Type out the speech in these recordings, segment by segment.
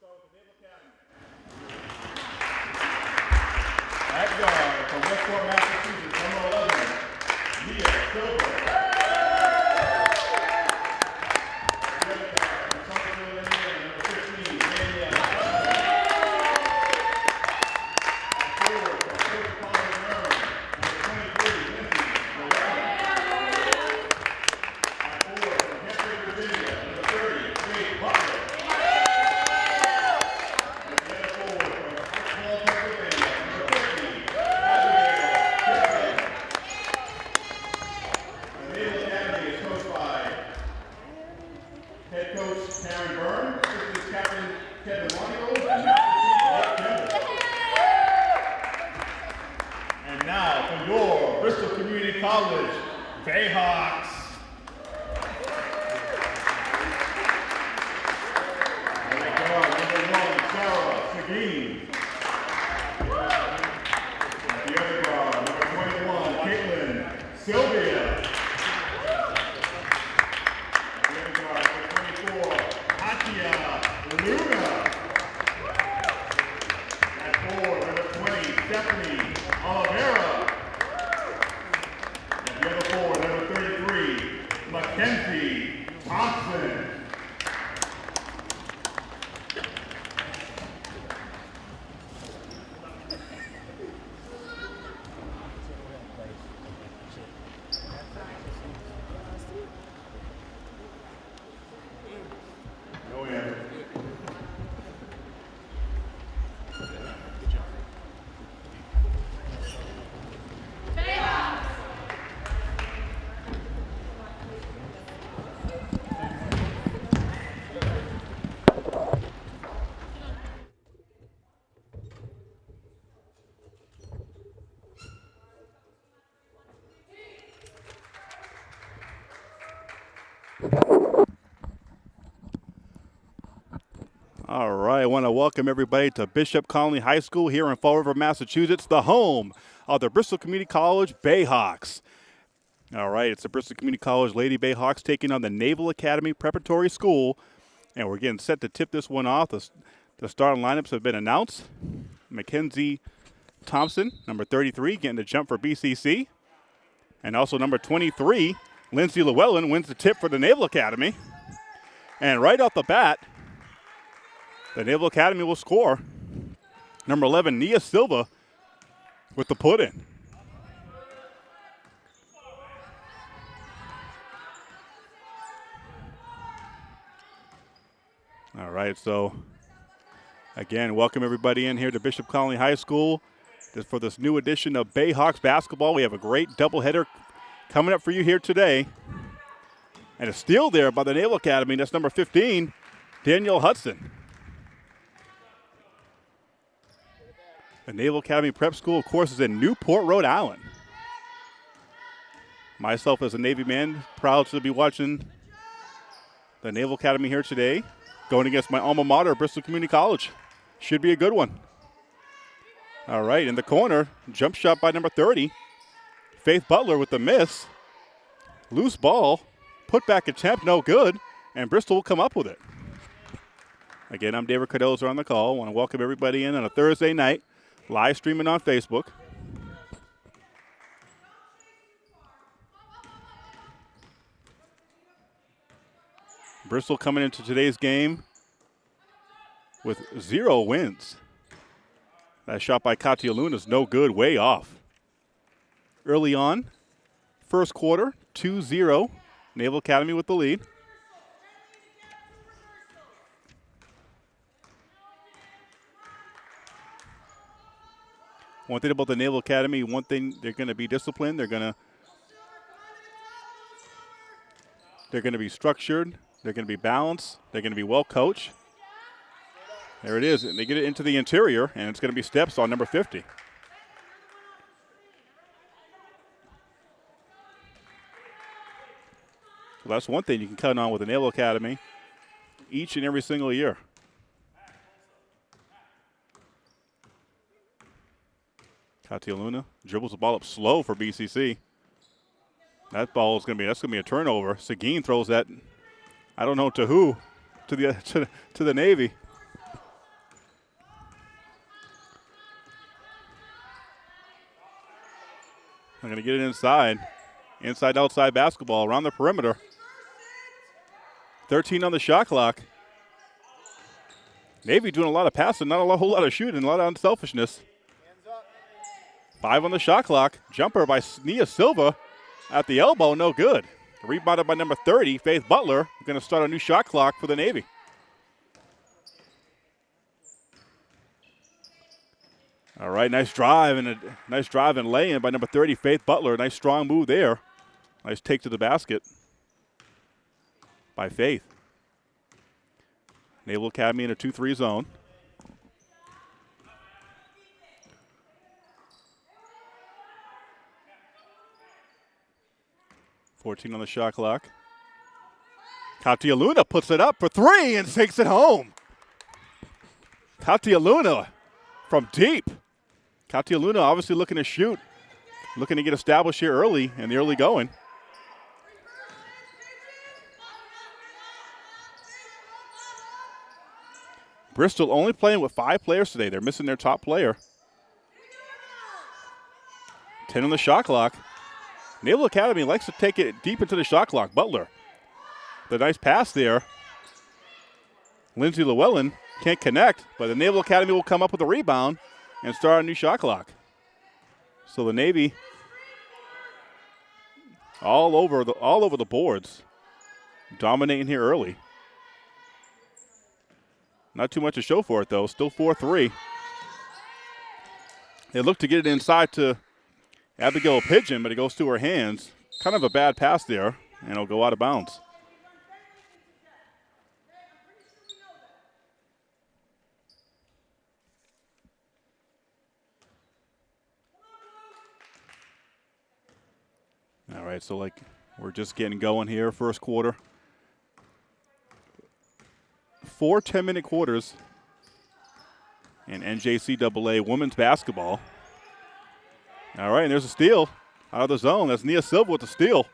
At guard Westport, Massachusetts, number 11, Leah Silver. I want to welcome everybody to Bishop Connolly High School here in Fall River, Massachusetts, the home of the Bristol Community College Bayhawks. All right, it's the Bristol Community College Lady Bayhawks taking on the Naval Academy Preparatory School, and we're getting set to tip this one off. The, the starting lineups have been announced. Mackenzie Thompson, number 33, getting the jump for BCC, and also number 23, Lindsay Llewellyn, wins the tip for the Naval Academy. And right off the bat, the Naval Academy will score. Number 11, Nia Silva with the put in. All right, so again, welcome everybody in here to Bishop Connolly High School for this new edition of Bayhawks basketball. We have a great doubleheader coming up for you here today. And a steal there by the Naval Academy. That's number 15, Danielle Hudson. The Naval Academy Prep School, of course, is in Newport, Rhode Island. Myself, as a Navy man, proud to be watching the Naval Academy here today, going against my alma mater, Bristol Community College. Should be a good one. All right, in the corner, jump shot by number 30, Faith Butler with the miss. Loose ball, put back attempt, no good, and Bristol will come up with it. Again, I'm David Cardozo on the call. I want to welcome everybody in on a Thursday night, live streaming on Facebook. Bristol coming into today's game with zero wins. That shot by Katia Luna is no good, way off. Early on, first quarter, 2 0, Naval Academy with the lead. One thing about the Naval Academy, one thing they're going to be disciplined. They're going to they're going to be structured. They're going to be balanced. They're going to be well coached. There it is. And they get it into the interior, and it's going to be steps on number 50. So that's one thing you can count on with the Naval Academy each and every single year. Katia Luna dribbles the ball up slow for BCC. That ball is going to be that's going to be a turnover. Seguin throws that. I don't know to who, to the to, to the Navy. I'm going to get it inside, inside outside basketball around the perimeter. 13 on the shot clock. Navy doing a lot of passing, not a whole lot of shooting, a lot of unselfishness. Five on the shot clock. Jumper by Nia Silva at the elbow, no good. Rebounded by number 30, Faith Butler. Going to start a new shot clock for the Navy. All right, nice drive and a nice drive and lay in by number 30, Faith Butler. Nice strong move there. Nice take to the basket by Faith. Naval Academy in a 2 3 zone. Fourteen on the shot clock. Katia Luna puts it up for three and takes it home. Katia Luna from deep. Katia Luna obviously looking to shoot, looking to get established here early in the early going. Bristol only playing with five players today. They're missing their top player. 10 on the shot clock. Naval Academy likes to take it deep into the shot clock. Butler. The nice pass there. Lindsay Llewellyn can't connect, but the Naval Academy will come up with a rebound and start a new shot clock. So the Navy all over the all over the boards, dominating here early. Not too much to show for it, though. Still 4 3. They look to get it inside to Abigail Pigeon, but it goes to her hands. Kind of a bad pass there, and it'll go out of bounds. All right, so like we're just getting going here, first quarter four 10 minute quarters in NJCAA women's basketball. All right, and there's a steal out of the zone. That's Nia Silva with the steal.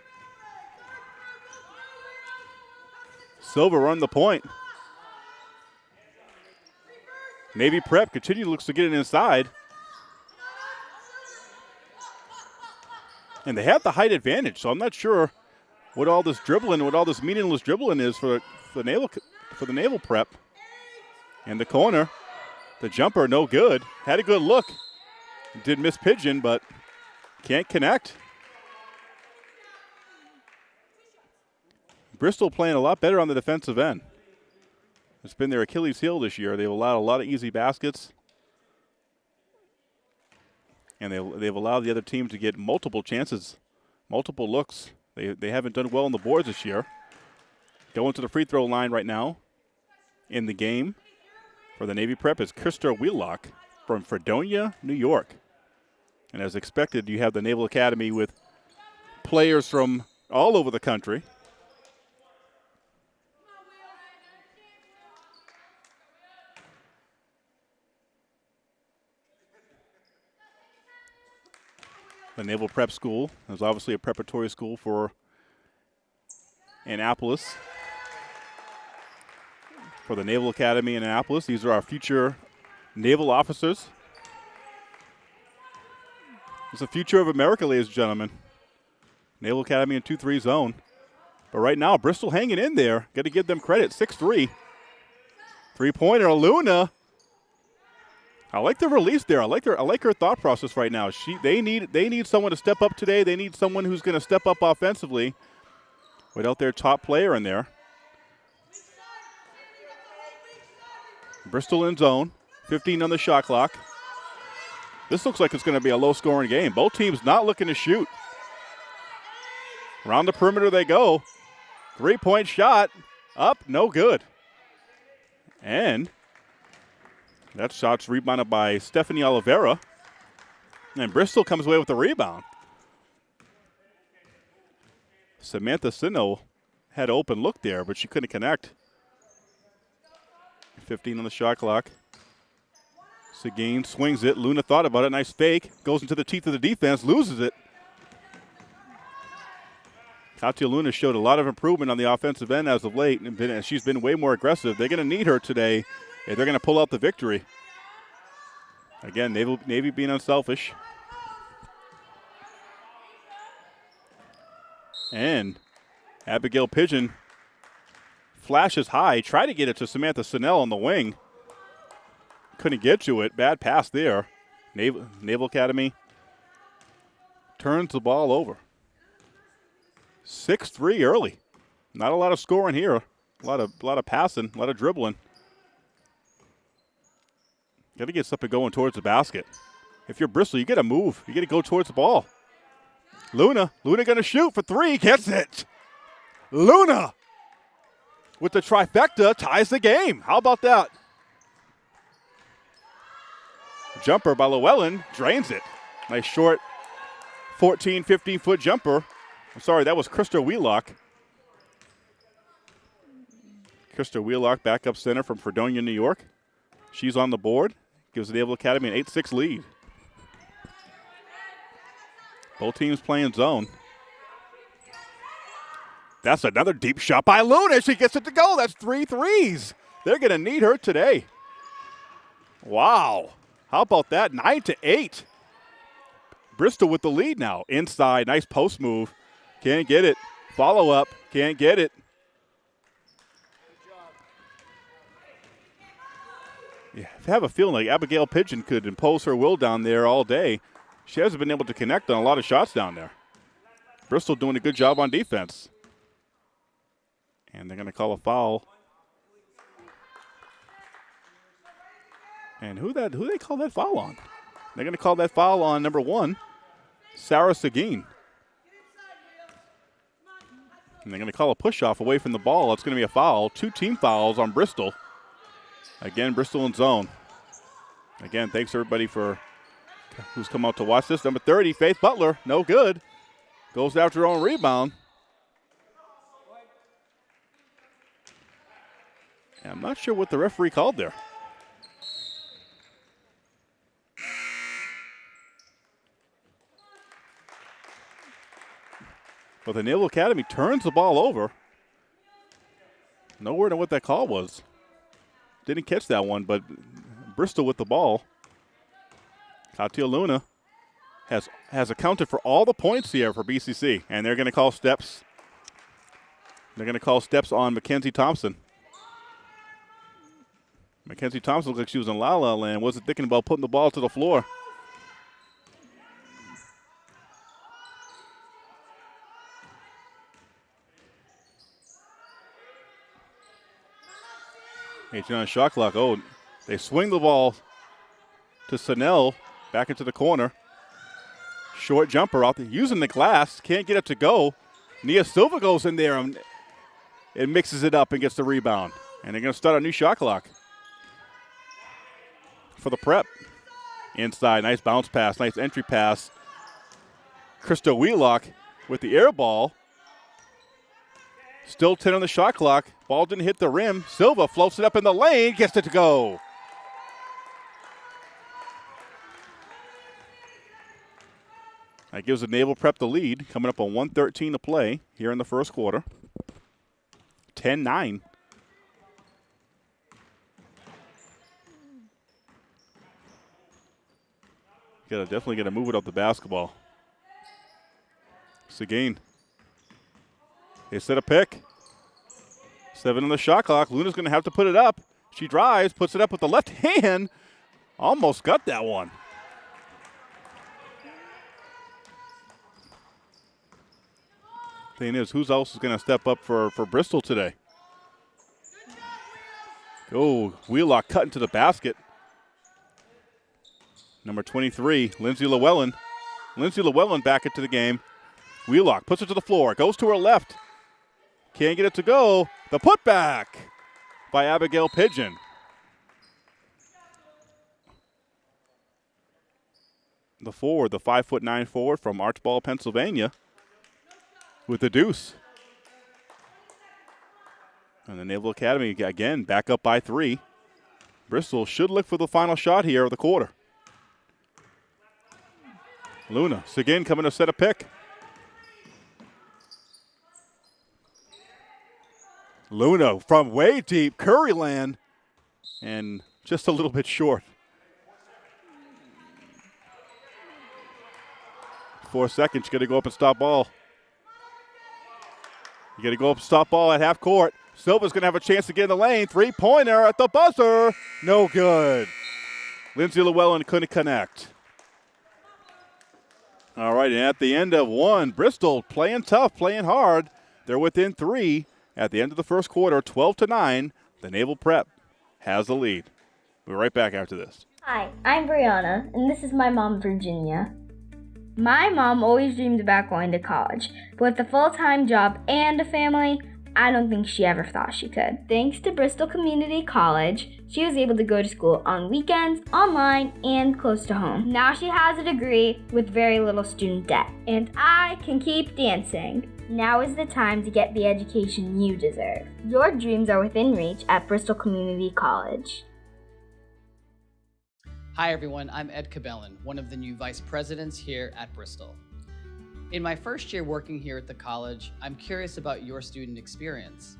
Silva run the point. Navy Prep continue looks to get it inside. And they have the height advantage, so I'm not sure what all this dribbling, what all this meaningless dribbling is for, for the Naval for the Naval Prep. In the corner, the jumper no good. Had a good look. Did miss Pigeon, but can't connect. Bristol playing a lot better on the defensive end. It's been their Achilles heel this year. They've allowed a lot of easy baskets. And they, they've allowed the other team to get multiple chances, multiple looks. They, they haven't done well on the boards this year. Going to the free throw line right now in the game for the Navy Prep is Krista Wheelock from Fredonia, New York. And as expected, you have the Naval Academy with players from all over the country. The Naval Prep School is obviously a preparatory school for Annapolis for the Naval Academy in Annapolis. These are our future naval officers. It's the future of America, ladies and gentlemen. Naval Academy in 2 3 zone. But right now, Bristol hanging in there. Got to give them credit. 6 3. Three pointer, Luna. I like the release there. I like their I like her thought process right now. She they need they need someone to step up today. They need someone who's going to step up offensively without their top player in there. Bristol in zone, 15 on the shot clock. This looks like it's going to be a low scoring game. Both teams not looking to shoot. Around the perimeter they go. Three point shot up, no good. And that shot's rebounded by Stephanie Oliveira. And Bristol comes away with the rebound. Samantha Sino had open look there, but she couldn't connect. 15 on the shot clock. Seguin swings it. Luna thought about it. Nice fake. Goes into the teeth of the defense. Loses it. Katia Luna showed a lot of improvement on the offensive end as of late, and been, she's been way more aggressive. They're going to need her today if they're going to pull out the victory. Again, Navy, Navy being unselfish. And Abigail Pigeon flashes high, try to get it to Samantha Snell on the wing. Couldn't get to it. Bad pass there. Naval, Naval Academy turns the ball over. 6 3 early. Not a lot of scoring here. A lot of, a lot of passing, a lot of dribbling. Got to get something going towards the basket. If you're Bristol, you got to move. You got to go towards the ball. Luna, Luna going to shoot for three, gets it. Luna with the trifecta ties the game. How about that? Jumper by Llewellyn drains it. Nice short 14, 15 foot jumper. I'm sorry, that was Krista Wheelock. Krista Wheelock, backup center from Fredonia, New York. She's on the board. Gives the Naval Academy an 8 6 lead. Both teams playing zone. That's another deep shot by Luna. She gets it to go. That's three threes. They're going to need her today. Wow. How about that? Nine to eight. Bristol with the lead now. Inside. Nice post move. Can't get it. Follow up. Can't get it. Yeah, I have a feeling like Abigail Pigeon could impose her will down there all day. She hasn't been able to connect on a lot of shots down there. Bristol doing a good job on defense. And they're going to call a foul. And who that who they call that foul on? They're going to call that foul on number one, Sarah Seguin. And they're going to call a push off away from the ball. It's going to be a foul. Two team fouls on Bristol. Again, Bristol in zone. Again, thanks everybody for who's come out to watch this. Number 30, Faith Butler, no good. Goes after her own rebound. And I'm not sure what the referee called there. But the Naval Academy turns the ball over. No word on what that call was. Didn't catch that one, but Bristol with the ball. Katia Luna has has accounted for all the points here for BCC, and they're going to call steps. They're going to call steps on Mackenzie Thompson. Mackenzie Thompson looks like she was in La La Land. Wasn't thinking about putting the ball to the floor. Eighteen on shot clock. Oh, they swing the ball to Snell back into the corner. Short jumper out there, using the glass. Can't get it to go. Nia Silva goes in there and, and mixes it up and gets the rebound. And they're going to start a new shot clock for the prep. Inside, nice bounce pass, nice entry pass. Krista Wheelock with the air ball. Still 10 on the shot clock. Ball didn't hit the rim. Silva floats it up in the lane, gets it to go. That gives the Naval Prep the lead, coming up on 113 to play here in the first quarter. 10 9. Gotta definitely gotta move it up the basketball. Seguin. They set a pick. Seven on the shot clock. Luna's gonna have to put it up. She drives, puts it up with the left hand. Almost got that one. Thing is, who's else is going to step up for, for Bristol today? Oh, Wheelock cut into the basket. Number 23, Lindsay Llewellyn. Lindsay Llewellyn back into the game. Wheelock puts it to the floor, goes to her left. Can't get it to go. The putback by Abigail Pigeon. The forward, the five foot nine forward from Archbald, Pennsylvania, with the deuce. And the Naval Academy again back up by three. Bristol should look for the final shot here of the quarter. Luna, Seguin coming to set a pick. Luna from way deep, Curryland, and just a little bit short. Four seconds, going to go up and stop ball. You got to go up stop ball at half court. Silva's going to have a chance to get in the lane. Three pointer at the buzzer. No good. Lindsay Llewellyn couldn't connect. All right, and at the end of one, Bristol playing tough, playing hard. They're within three at the end of the first quarter, 12 to 9. The Naval Prep has the lead. We'll be right back after this. Hi, I'm Brianna, and this is my mom, Virginia. My mom always dreamed about going to college, but with a full time job and a family, I don't think she ever thought she could. Thanks to Bristol Community College, she was able to go to school on weekends, online, and close to home. Now she has a degree with very little student debt, and I can keep dancing. Now is the time to get the education you deserve. Your dreams are within reach at Bristol Community College. Hi everyone, I'm Ed Cabellin, one of the new vice presidents here at Bristol. In my first year working here at the college, I'm curious about your student experience.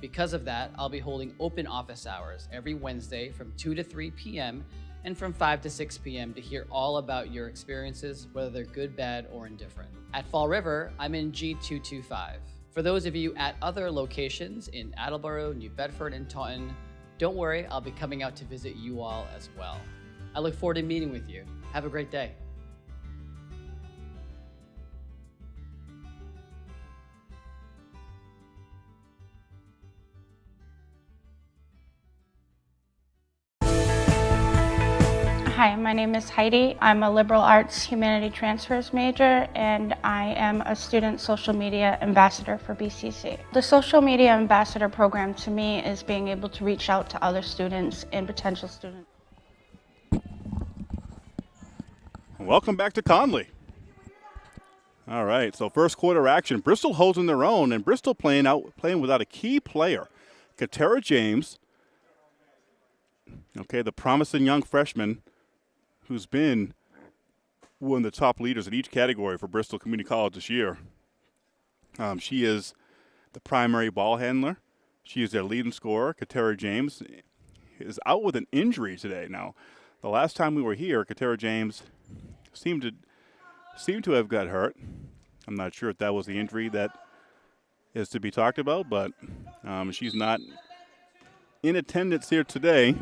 Because of that, I'll be holding open office hours every Wednesday from 2 to 3 p.m. and from 5 to 6 p.m. to hear all about your experiences, whether they're good, bad, or indifferent. At Fall River, I'm in G225. For those of you at other locations in Attleboro, New Bedford, and Taunton, don't worry, I'll be coming out to visit you all as well. I look forward to meeting with you. Have a great day. Hi, my name is Heidi. I'm a liberal arts humanity transfers major and I am a student social media ambassador for BCC. The social media ambassador program to me is being able to reach out to other students and potential students. Welcome back to Connolly. All right, so first quarter action. Bristol holding their own, and Bristol playing out playing without a key player. Katera James, okay, the promising young freshman who's been one of the top leaders in each category for Bristol Community College this year. Um, she is the primary ball handler. She is their leading scorer. Katera James is out with an injury today. Now, the last time we were here, Katera James seemed to seemed to have got hurt. I'm not sure if that was the injury that is to be talked about, but um, she's not in attendance here today.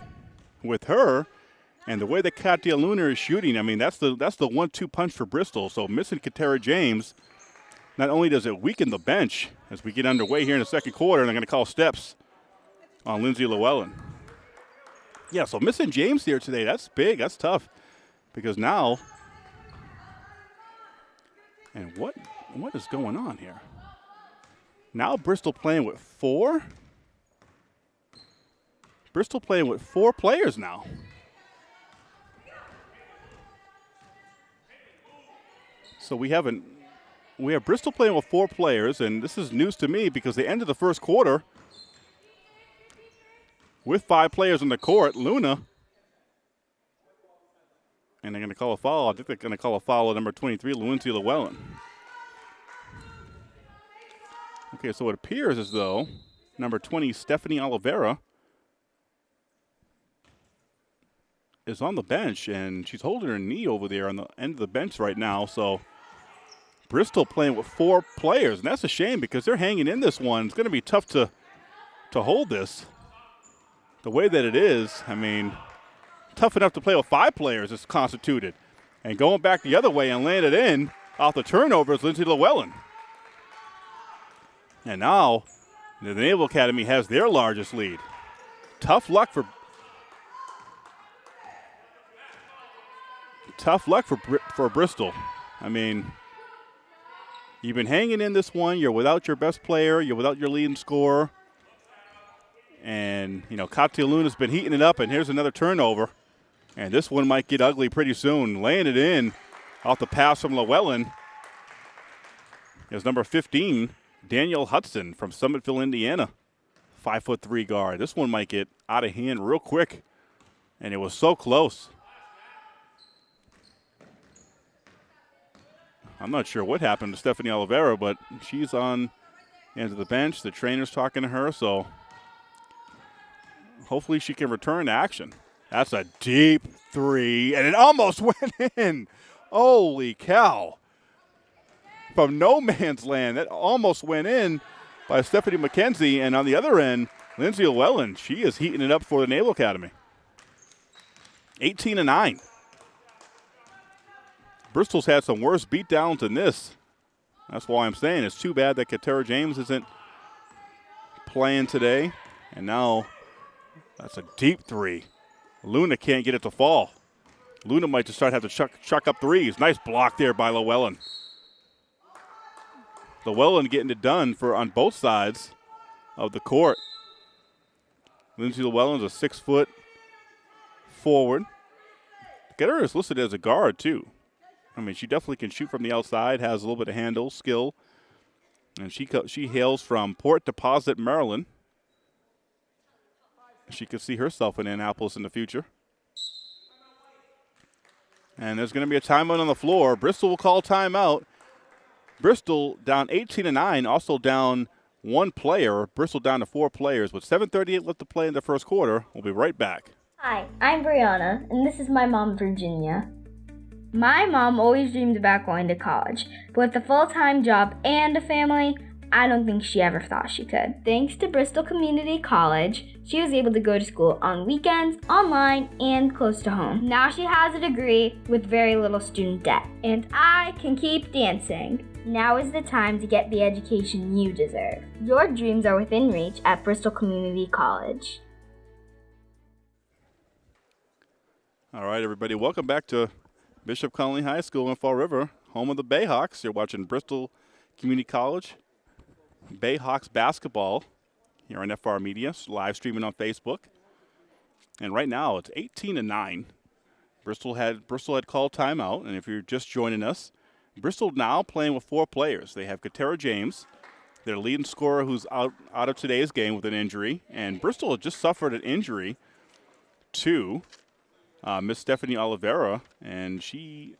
With her, and the way that Katia Luna is shooting, I mean, that's the that's the one-two punch for Bristol. So missing Katera James, not only does it weaken the bench as we get underway here in the second quarter, and I'm going to call steps on Lindsay Llewellyn. Yeah, so missing James here today, that's big. That's tough because now, and what what is going on here? Now Bristol playing with four. Bristol playing with four players now. So we haven't we have Bristol playing with four players, and this is news to me because the end of the first quarter with five players on the court, Luna. And they're going to call a foul. I think they're going to call a foul at number 23, Lindsay Llewellyn. Okay, so it appears as though number 20, Stephanie Oliveira, is on the bench, and she's holding her knee over there on the end of the bench right now. So Bristol playing with four players, and that's a shame because they're hanging in this one. It's going to be tough to to hold this the way that it is. I mean, tough enough to play with five players is constituted. And going back the other way and landed in off the turnovers, Lindsay Llewellyn. And now the Naval Academy has their largest lead. Tough luck for tough luck for for Bristol. I mean, You've been hanging in this one. You're without your best player. You're without your leading scorer. And, you know, Katia Luna's been heating it up, and here's another turnover. And this one might get ugly pretty soon. Laying it in off the pass from Llewellyn is number 15, Danielle Hudson from Summitville, Indiana. Five foot three guard. This one might get out of hand real quick. And it was so close. I'm not sure what happened to Stephanie Oliveira, but she's on into the bench. The trainer's talking to her, so hopefully she can return to action. That's a deep three, and it almost went in. Holy cow. From no man's land, that almost went in. by Stephanie McKenzie. And on the other end, Lindsay Llewellyn, she is heating it up for the Naval Academy. 18 and 9. Bristol's had some worse beatdowns than this. That's why I'm saying it's too bad that Katera James isn't playing today. And now that's a deep three. Luna can't get it to fall. Luna might just start have to chuck, chuck up threes. Nice block there by Llewellyn. Llewellyn getting it done for on both sides of the court. Lindsay Llewellyn's a six foot forward. Getter is listed as a guard too. I mean, she definitely can shoot from the outside, has a little bit of handle skill, and she she hails from Port Deposit, Maryland. She could see herself in Annapolis in the future. And there's going to be a timeout on the floor. Bristol will call timeout. Bristol down 18 to 9, also down one player. Bristol down to four players with 7:38 left to play in the first quarter. We'll be right back. Hi, I'm Brianna, and this is my mom, Virginia. My mom always dreamed about going to college, but with a full time job and a family, I don't think she ever thought she could. Thanks to Bristol Community College, she was able to go to school on weekends, online, and close to home. Now she has a degree with very little student debt, and I can keep dancing. Now is the time to get the education you deserve. Your dreams are within reach at Bristol Community College. All right, everybody, welcome back to Bishop Connolly High School in Fall River, home of the Bayhawks. You're watching Bristol Community College Bayhawks basketball here on FR Media, live streaming on Facebook. And right now it's 18 to 9. Bristol had Bristol had called timeout, and if you're just joining us, Bristol now playing with four players. They have Katera James, their leading scorer who's out, out of today's game with an injury, and Bristol just suffered an injury to uh, Miss Stephanie Oliveira, and she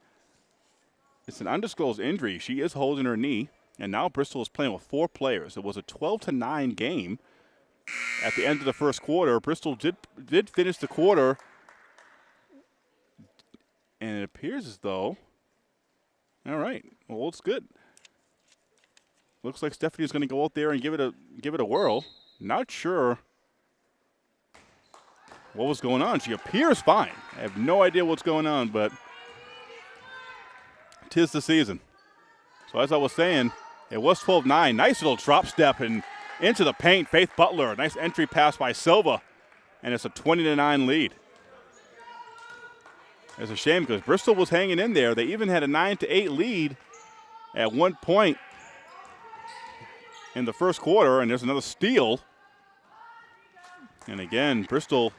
it's an undisclosed injury. She is holding her knee, and now Bristol is playing with four players. It was a 12 to 9 game. At the end of the first quarter, Bristol did did finish the quarter, and it appears as though. All right, well, it's good. Looks like Stephanie's going to go out there and give it a give it a whirl. Not sure what was going on. She appears fine. I have no idea what's going on, but tis the season. So as I was saying, it was 12-9. Nice little drop step and into the paint. Faith Butler. Nice entry pass by Silva. And it's a 20-9 lead. It's a shame because Bristol was hanging in there. They even had a 9-8 lead at one point in the first quarter, and there's another steal. And again, Bristol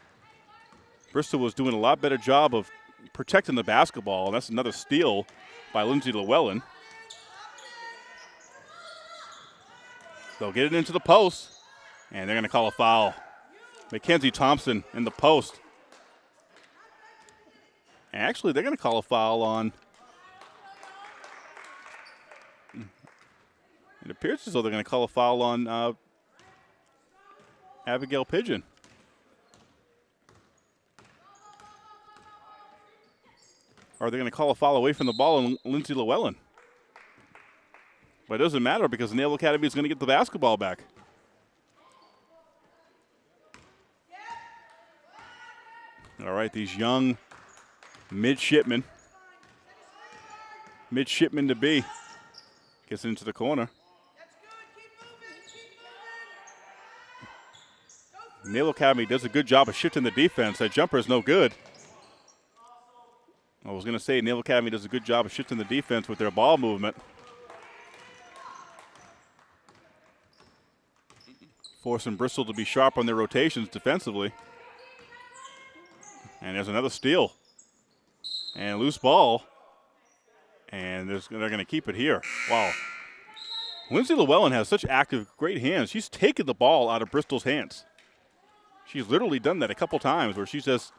Bristol was doing a lot better job of protecting the basketball, and that's another steal by Lindsay Llewellyn. They'll get it into the post, and they're going to call a foul. Mackenzie Thompson in the post. Actually, they're going to call a foul on. It appears as though they're going to call a foul on uh, Abigail Pigeon. Are they going to call a foul away from the ball on Lindsay Llewellyn? But it doesn't matter because Naval Academy is going to get the basketball back. All right, these young midshipmen, midshipmen to be, gets into the corner. Naval Academy does a good job of shifting the defense. That jumper is no good. I was going to say Naval Academy does a good job of shifting the defense with their ball movement. Forcing Bristol to be sharp on their rotations defensively. And there's another steal. And loose ball. And they're going to keep it here. Wow. Lindsay Llewellyn has such active, great hands. She's taken the ball out of Bristol's hands. She's literally done that a couple times where she's just,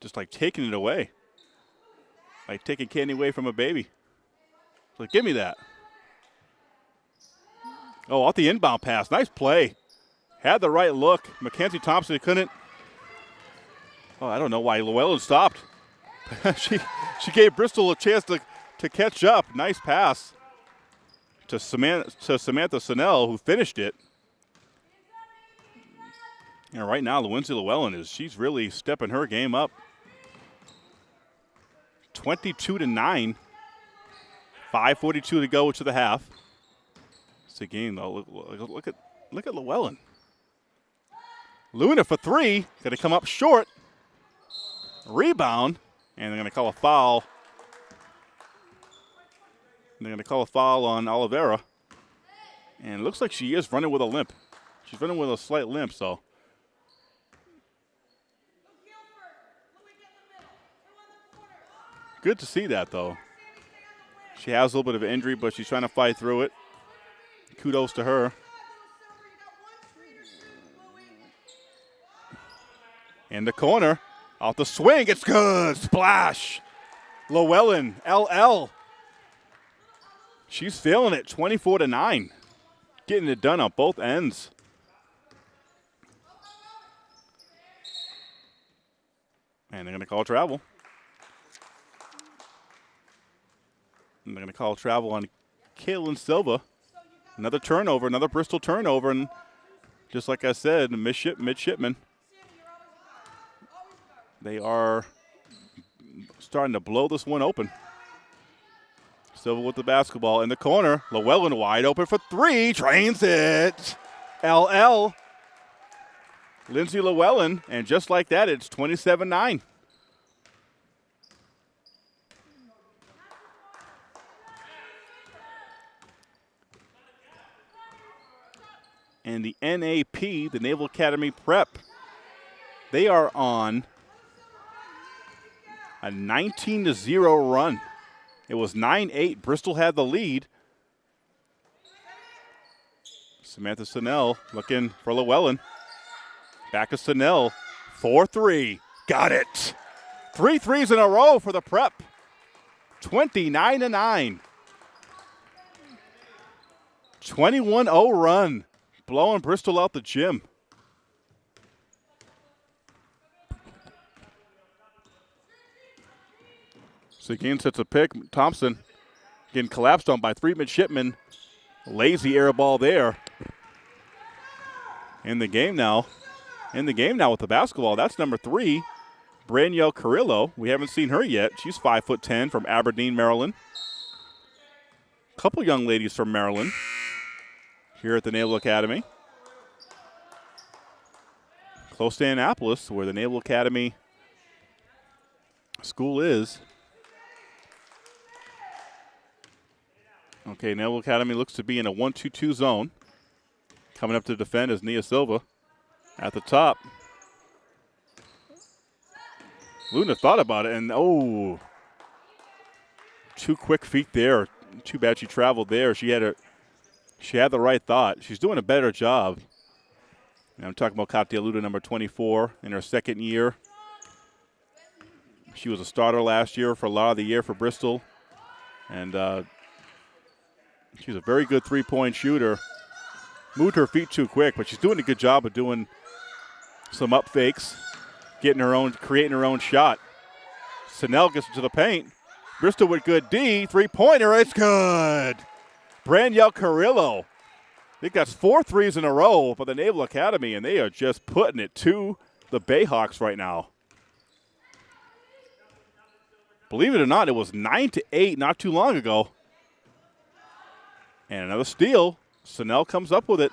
just like taking it away. Like taking candy away from a baby. Like, give me that. Oh, off the inbound pass. Nice play. Had the right look. Mackenzie Thompson couldn't. Oh, I don't know why Llewellyn stopped. she she gave Bristol a chance to, to catch up. Nice pass to Samantha, to Samantha Snell, who finished it. And right now, Lindsay Llewellyn is she's really stepping her game up. 22 to 9. 5.42 to go to the half. It's a game though. Look, look, look at look at Llewellyn. Luna for three. Gonna come up short. Rebound. And they're gonna call a foul. They're gonna call a foul on Oliveira. And looks like she is running with a limp. She's running with a slight limp, so. Good to see that, though. She has a little bit of injury, but she's trying to fight through it. Kudos to her. In the corner, off the swing, it's good. Splash. Llewellyn, LL. She's feeling it, 24 to 9. Getting it done on both ends. And they're going to call travel. And they're going to call travel on Caitlin Silva. Another turnover, another Bristol turnover, and just like I said, midship, midshipman. They are starting to blow this one open. Silva with the basketball in the corner. Llewellyn wide open for three. Trains it. LL. Lindsay Llewellyn. And just like that, it's 27 9. And the NAP, the Naval Academy Prep, they are on a 19 to 0 run. It was 9 8. Bristol had the lead. Samantha Snell looking for Llewellyn. Back to Snell. 4 3. Got it. Three threes in a row for the prep. 29 to 9. 21 0 run blowing Bristol out the gym. So again, sets a pick. Thompson getting collapsed on by three midshipmen. Lazy air ball there. In the game now. In the game now with the basketball. That's number three, Branielle Carrillo. We haven't seen her yet. She's five foot ten from Aberdeen, Maryland. A couple young ladies from Maryland here at the Naval Academy. Close to Annapolis, where the Naval Academy school is. Okay, Naval Academy looks to be in a 1 2 2 zone. Coming up to defend is Nia Silva at the top. Luna thought about it, and oh, two quick feet there. Too bad she traveled there. She had a she had the right thought. She's doing a better job. And I'm talking about Katia Luna, number 24, in her second year. She was a starter last year for a lot of the year for Bristol. And uh, she's a very good three point shooter. Moved her feet too quick, but she's doing a good job of doing some up fakes, getting her own, creating her own shot. Snell gets into the paint. Bristol with good D. Three pointer. It's good. Branielle Carrillo. I think that's four threes in a row for the Naval Academy, and they are just putting it to the Bayhawks right now. Believe it or not, it was 9 to 8 not too long ago. And another steal. Snell comes up with it.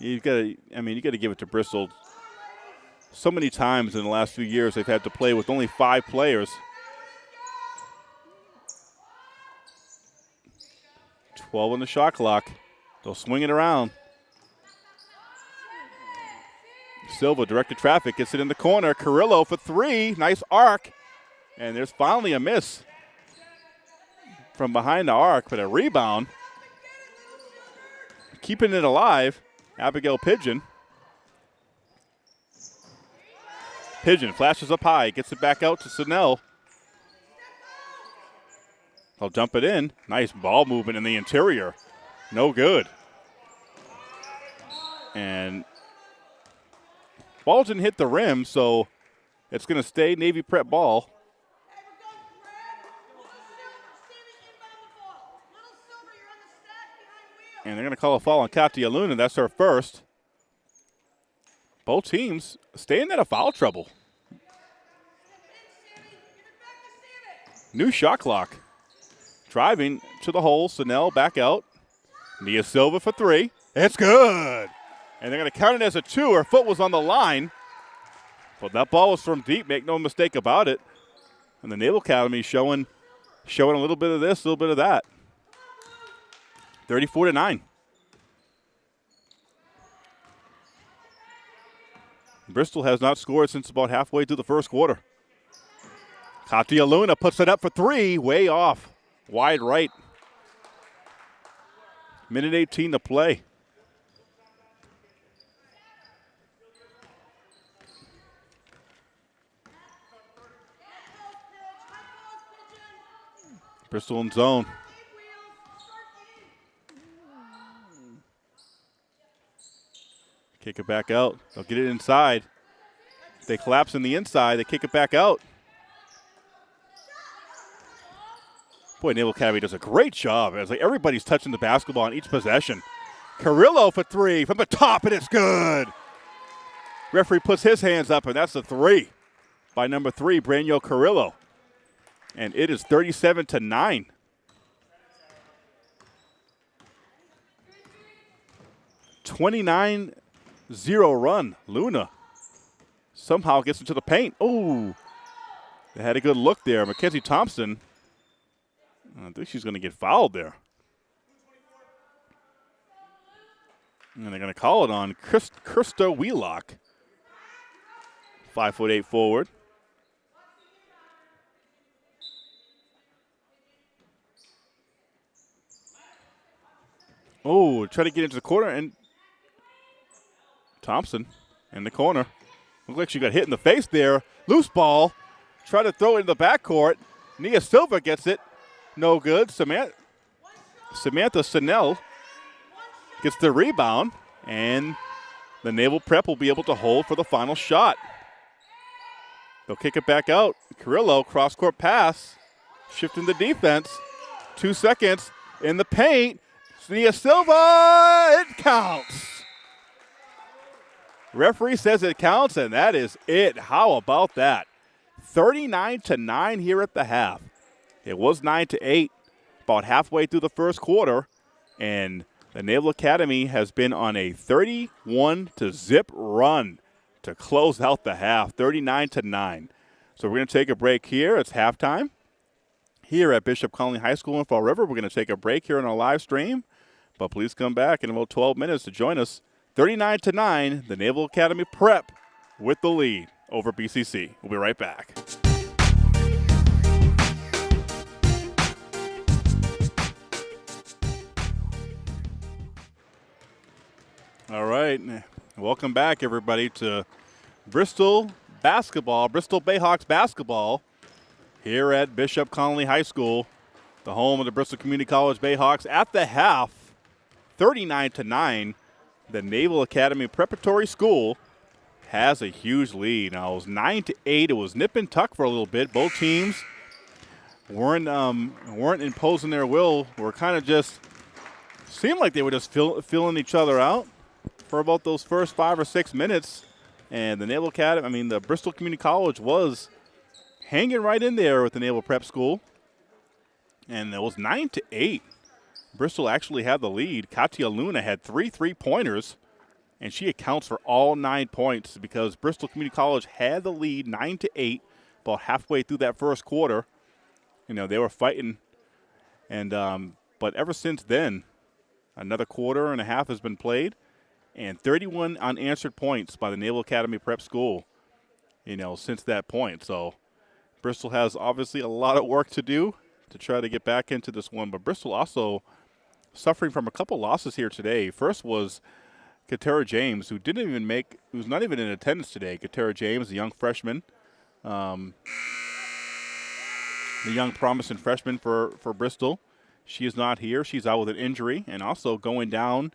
You've got to, I mean, you got to give it to Bristol. So many times in the last few years, they've had to play with only five players. 12 on the shot clock. They'll swing it around. Silva directed traffic, gets it in the corner. Carrillo for three. Nice arc. And there's finally a miss from behind the arc, but a rebound. Keeping it alive, Abigail Pigeon. Pigeon flashes up high, gets it back out to Snell. They'll dump it in. Nice ball movement in the interior. No good. And ball didn't hit the rim, so it's going to stay Navy prep ball. And they're going to call a foul on Katia Luna. That's her first. Both teams staying out of foul trouble. New shot clock. Driving to the hole. Snell back out. Nia Silva for three. It's good. And they're going to count it as a two. Her foot was on the line. But that ball was from deep. Make no mistake about it. And the Naval Academy showing, showing a little bit of this, a little bit of that. 34 to 9. Bristol has not scored since about halfway through the first quarter. Katia Luna puts it up for three, way off. Wide right. Minute 18 to play. Bristol in zone. Kick it back out. They'll get it inside. They collapse in the inside. They kick it back out. Boy, Naval Academy does a great job. It's like everybody's touching the basketball on each possession. Carrillo for three from the top, and it's good. Referee puts his hands up, and that's the three by number three, Branyo Carrillo. And it is 37 to 9. Twenty-nine zero run. Luna somehow gets into the paint. Oh, they had a good look there. Mackenzie Thompson. I think she's going to get fouled there. And they're going to call it on Chris, Krista Wheelock. Five foot eight forward. Oh, try to get into the corner and Thompson in the corner. Looks like she got hit in the face there. Loose ball. Try to throw it in the backcourt. Nia Silva gets it. No good. Samantha, Samantha Snell gets the rebound, and the Naval Prep will be able to hold for the final shot. They'll kick it back out. Carrillo, cross court pass, shifting the defense. Two seconds in the paint. Nia Silva, it counts. Referee says it counts, and that is it. How about that? 39 to 9 here at the half. It was 9 to 8 about halfway through the first quarter, and the Naval Academy has been on a 31 to zip run to close out the half, 39 to 9. So we're going to take a break here. It's halftime here at Bishop Connolly High School in Fall River. We're going to take a break here on our live stream, but please come back in about 12 minutes to join us 39 to 9, the Naval Academy Prep with the lead over BCC. We'll be right back. All right. Welcome back, everybody, to Bristol basketball, Bristol Bayhawks basketball here at Bishop Connolly High School, the home of the Bristol Community College Bayhawks at the half, 39 to 9 the Naval Academy Preparatory School has a huge lead. Now it was nine to eight. It was nip and tuck for a little bit. Both teams weren't um, weren't imposing their will. Were kind of just seemed like they were just fill, filling each other out for about those first five or six minutes. And the Naval Academy, I mean, the Bristol Community College was hanging right in there with the Naval Prep School. And it was nine to eight. Bristol actually had the lead. Katia Luna had three three pointers, and she accounts for all nine points because Bristol Community College had the lead nine to eight about halfway through that first quarter. You know, they were fighting, and um, but ever since then, another quarter and a half has been played, and 31 unanswered points by the Naval Academy Prep School, you know, since that point. So Bristol has obviously a lot of work to do to try to get back into this one, but Bristol also – suffering from a couple losses here today. First was Katera James, who didn't even make, who's not even in attendance today. Katera James, a young freshman, um, the young promising freshman for, for Bristol. She is not here. She's out with an injury. And also going down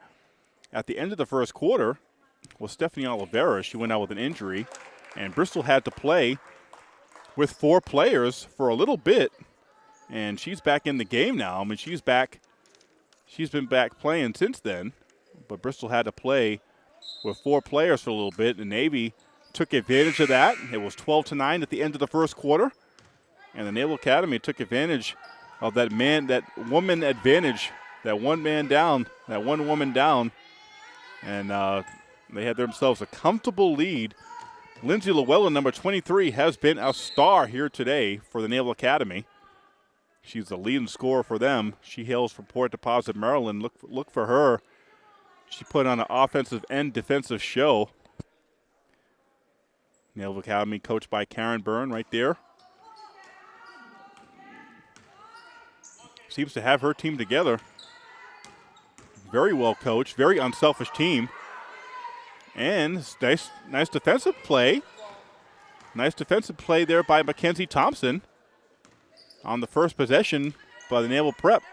at the end of the first quarter was Stephanie Oliveira. She went out with an injury. And Bristol had to play with four players for a little bit. And she's back in the game now. I mean, she's back she's been back playing since then, but Bristol had to play with four players for a little bit. The Navy took advantage of that. It was 12 to 9 at the end of the first quarter, and the Naval Academy took advantage of that man, that woman advantage, that one man down, that one woman down, and uh, they had themselves a comfortable lead. Lindsay Llewellyn, number 23, has been a star here today for the Naval Academy. She's the leading scorer for them. She hails from Port Deposit, Maryland. Look, look for her. She put on an offensive and defensive show. Naval Academy coached by Karen Byrne right there. Seems to have her team together. Very well coached, very unselfish team. And nice, nice defensive play. Nice defensive play there by Mackenzie Thompson on the first possession by the Naval Prep.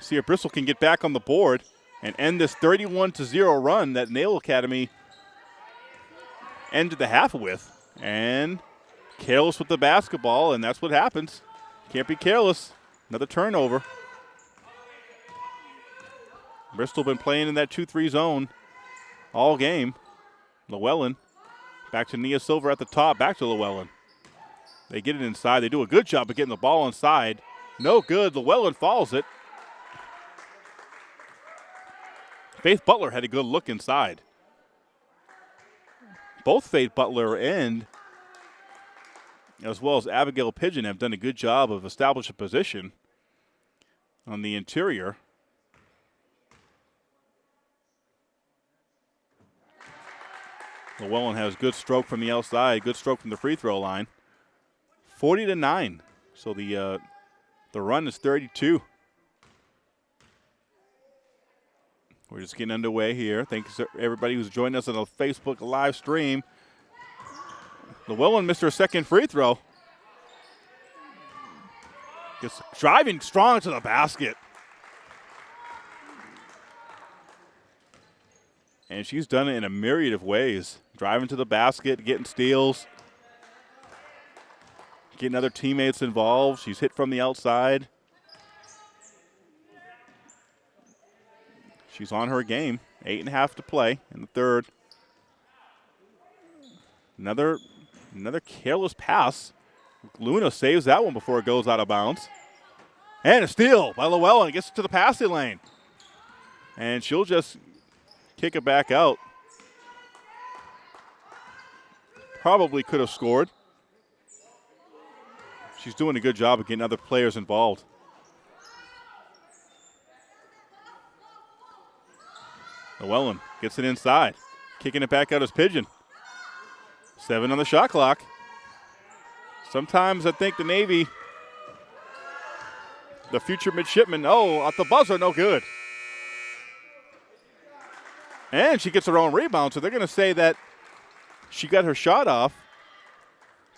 See if Bristol can get back on the board and end this 31 to 0 run that Naval Academy ended the half with. And careless with the basketball, and that's what happens. Can't be careless. Another turnover. Bristol been playing in that 2-3 zone all game. Llewellyn back to Nia Silva at the top. Back to Llewellyn. They get it inside. They do a good job of getting the ball inside. No good. Llewellyn falls it. Faith Butler had a good look inside. Both Faith Butler and as well as Abigail Pigeon have done a good job of establishing position on the interior. Llewellyn has good stroke from the outside, good stroke from the free throw line. 40 to 9. So the uh, the run is 32. We're just getting underway here. Thanks to everybody who's joined us on the Facebook live stream. Llewellyn missed her second free throw. Just driving strong to the basket. And she's done it in a myriad of ways. Driving to the basket, getting steals, getting other teammates involved. She's hit from the outside. She's on her game. Eight and a half to play in the third. Another, another careless pass. Luna saves that one before it goes out of bounds. And a steal by Llewellyn. Gets to the passing lane. And she'll just kick it back out. Probably could have scored. She's doing a good job of getting other players involved. Llewellyn gets it inside. Kicking it back out as Pigeon. Seven on the shot clock. Sometimes I think the Navy, the future midshipman, oh, at the buzzer, no good. And she gets her own rebound, so they're going to say that she got her shot off.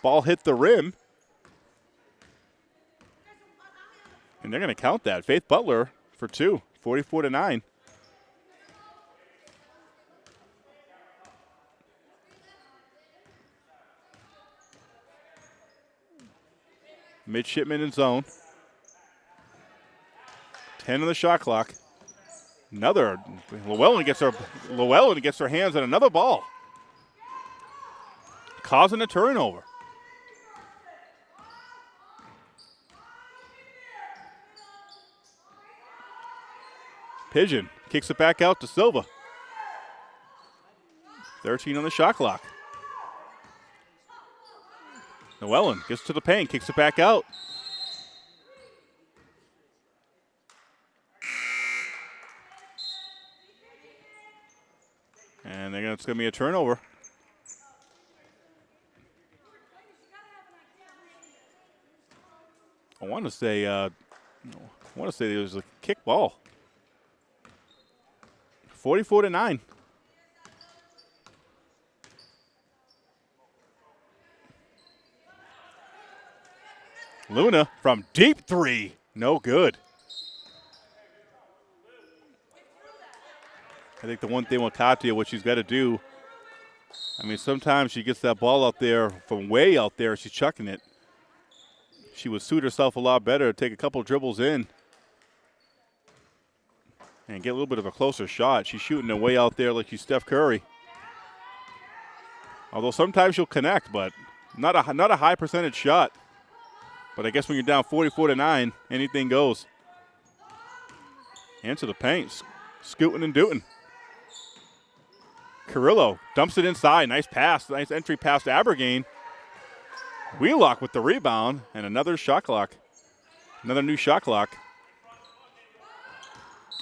Ball hit the rim. And they're going to count that. Faith Butler for two, 44 to 9. Midshipman in zone. 10 on the shot clock. Another Llewellyn gets her Llewellyn gets her hands on another ball. Causing a turnover. Pigeon kicks it back out to Silva. 13 on the shot clock. Llewellyn gets to the paint, kicks it back out. And it's going to be a turnover. Want to say, uh, I want to say there was a kick ball. 44 to 9. Luna from deep three. No good. I think the one thing with Katia, what she's got to do, I mean, sometimes she gets that ball out there from way out there, she's chucking it. She would suit herself a lot better, to take a couple dribbles in and get a little bit of a closer shot. She's shooting away out there like she's Steph Curry. Although sometimes she'll connect, but not a not a high percentage shot. But I guess when you're down 44 to nine, anything goes. Into the paint, scooting and dooting. Carrillo dumps it inside. Nice pass. Nice entry pass to Abergain. Wheelock with the rebound and another shot clock. Another new shot clock.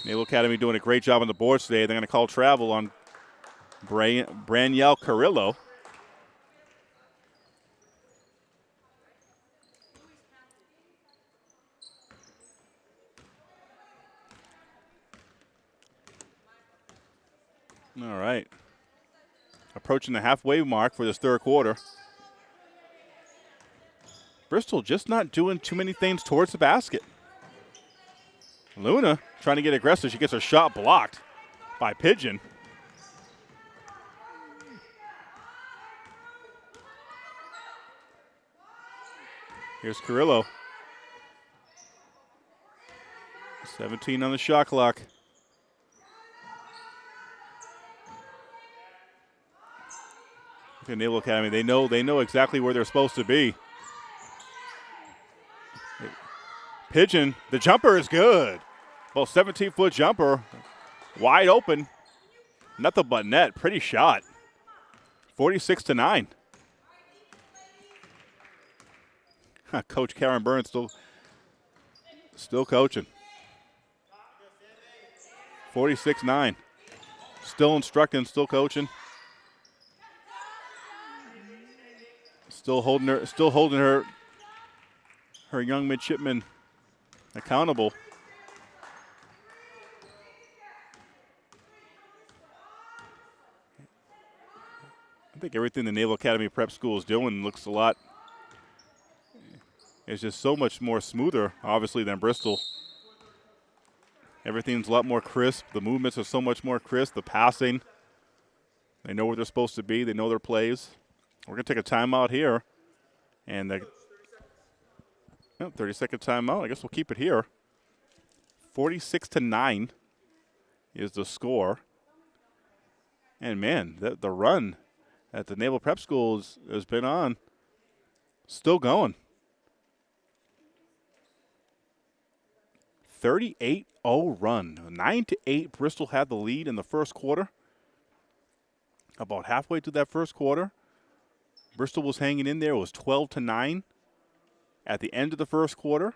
Naval Academy doing a great job on the boards today. They're going to call travel on Braniel Carrillo. All right. Approaching the halfway mark for this third quarter. Bristol just not doing too many things towards the basket. Luna trying to get aggressive. She gets her shot blocked by Pigeon. Here's Carrillo. 17 on the shot clock. The Naval Academy, they know they know exactly where they're supposed to be. Pigeon, the jumper is good. Well, 17 foot jumper, wide open. Nothing but net. Pretty shot. 46 to 9. Coach Karen Burns still, still coaching. 46 9. Still instructing, still coaching. Still holding her, still holding her, her young midshipman accountable. I think everything the Naval Academy Prep School is doing looks a lot. It's just so much more smoother, obviously, than Bristol. Everything's a lot more crisp. The movements are so much more crisp. The passing, they know where they're supposed to be. They know their plays. We're going to take a timeout here. And the oh, 30 second timeout. I guess we'll keep it here. 46 to 9 is the score. And man, the, the run at the Naval Prep School has, has been on, still going. 38 0 run. 9 to 8. Bristol had the lead in the first quarter. About halfway through that first quarter, Bristol was hanging in there. It was 12 to 9 at the end of the first quarter.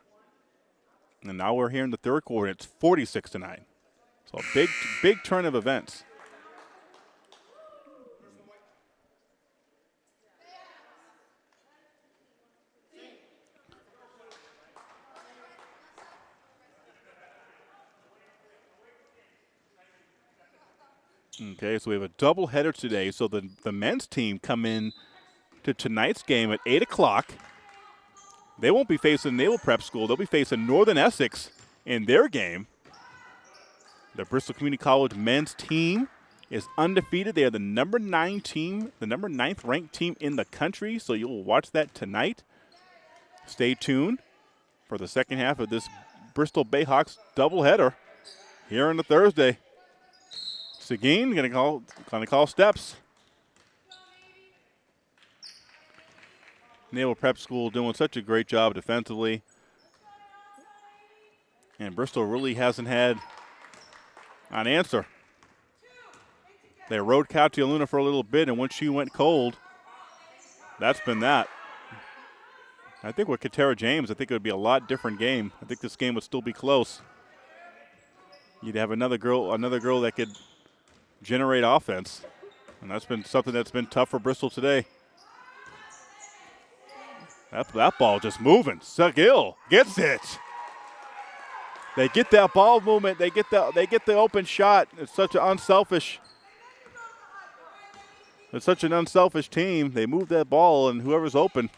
And now we're here in the third quarter. It's 46 to 9. So a big, big turn of events. Okay, so we have a double header today. So the, the men's team come in to tonight's game at 8 o'clock. They won't be facing Naval Prep School. They'll be facing Northern Essex in their game. The Bristol Community College men's team is undefeated. They are the number nine team, the number ninth ranked team in the country. So you'll watch that tonight. Stay tuned for the second half of this Bristol Bayhawks doubleheader here on the Thursday. Seguin gonna call gonna call steps. Naval Prep School doing such a great job defensively. And Bristol really hasn't had an answer. They rode Katia Luna for a little bit, and once she went cold, that's been that. I think with Katera James, I think it would be a lot different game. I think this game would still be close. You'd have another girl, another girl that could generate offense, and that's been something that's been tough for Bristol today. That, that ball just moving. Seguil gets it. They get that ball movement. They get the they get the open shot. It's such an unselfish. It's such an unselfish team. They move that ball, and whoever's open.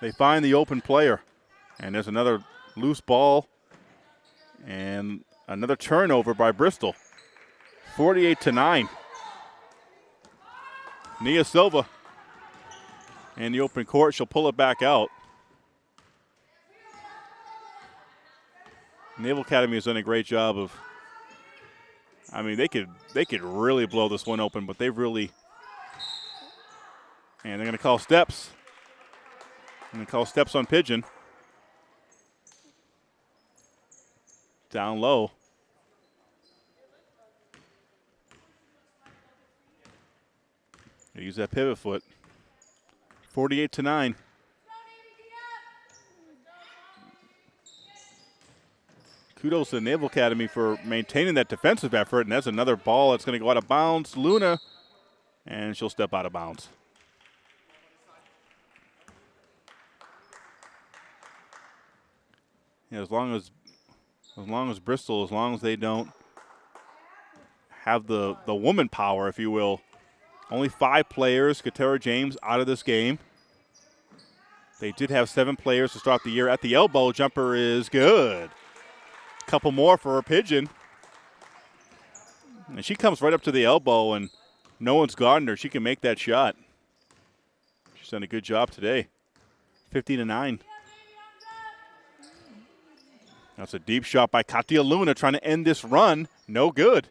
They find the open player, and there's another loose ball, and another turnover by Bristol. 48 to nine. Nia Silva in the open court. She'll pull it back out. Naval Academy has done a great job of. I mean, they could they could really blow this one open, but they've really. And they're going to call steps. And call steps on Pigeon. Down low. Use that pivot foot. 48 to 9. Kudos to the Naval Academy for maintaining that defensive effort, and that's another ball that's going to go out of bounds. Luna, and she'll step out of bounds. Yeah, as long as as long as Bristol, as long as they don't have the the woman power, if you will, only five players, Katara James, out of this game. They did have seven players to start the year. At the elbow, jumper is good. Couple more for pigeon. And she comes right up to the elbow, and no one's guarding her. She can make that shot. She's done a good job today. 15 to 9. That's a deep shot by Katia Luna trying to end this run. No good.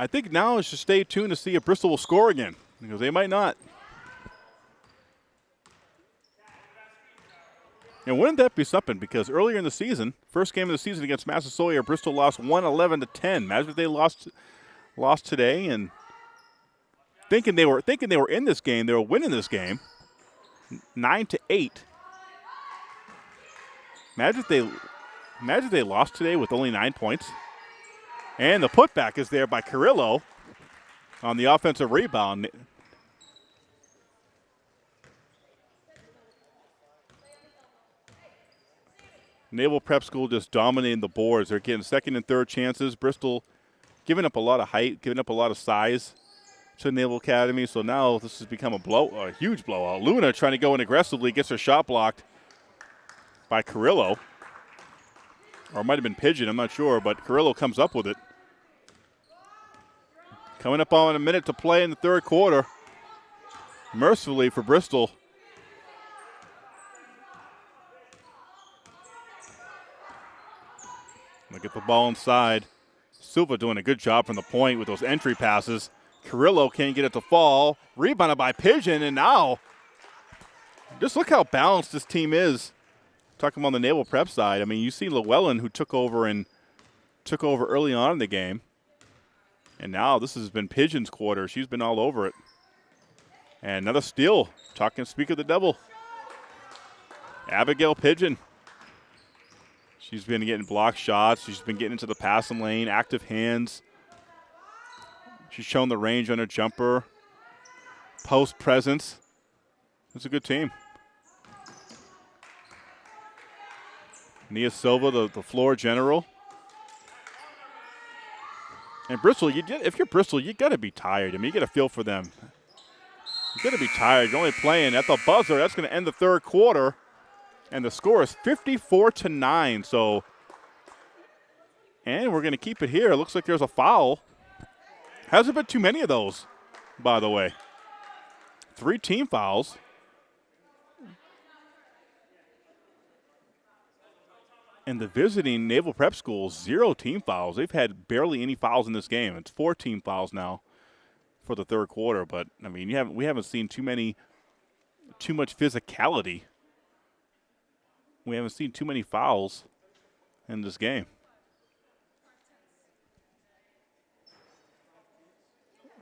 I think now is to stay tuned to see if Bristol will score again because they might not. And wouldn't that be something? Because earlier in the season, first game of the season against Massasoit, Bristol lost 111 to 10. Imagine if they lost lost today and thinking they were thinking they were in this game, they were winning this game. Nine to eight. Imagine if they imagine if they lost today with only nine points. And the putback is there by Carrillo on the offensive rebound. Naval Prep School just dominating the boards. They're getting second and third chances. Bristol giving up a lot of height, giving up a lot of size to Naval Academy. So now this has become a blow, a huge blowout. Luna trying to go in aggressively, gets her shot blocked by Carrillo. Or it might have been Pigeon, I'm not sure, but Carrillo comes up with it. Coming up on a minute to play in the third quarter. Mercifully for Bristol. Look at the ball inside. Silva doing a good job from the point with those entry passes. Carrillo can't get it to fall. Rebounded by Pigeon, and now just look how balanced this team is. Talking about the naval prep side, I mean, you see Llewellyn who took over and took over early on in the game. And now this has been Pigeon's quarter. She's been all over it. And another steal. Talking speak of the devil. Abigail Pigeon. She's been getting block shots. She's been getting into the passing lane, active hands. She's shown the range on her jumper. Post presence. It's a good team. Nia Silva, the, the floor general. And Bristol, you did, if you're Bristol, you got to be tired. I mean, you got to feel for them. You got to be tired. You're only playing at the buzzer. That's going to end the third quarter, and the score is 54 to nine. So, and we're going to keep it here. It looks like there's a foul. Hasn't been too many of those, by the way. Three team fouls. And the visiting Naval Prep Schools, zero team fouls. They've had barely any fouls in this game. It's four team fouls now for the third quarter. But I mean, you haven't we haven't seen too many, too much physicality. We haven't seen too many fouls in this game.